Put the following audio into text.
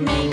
me.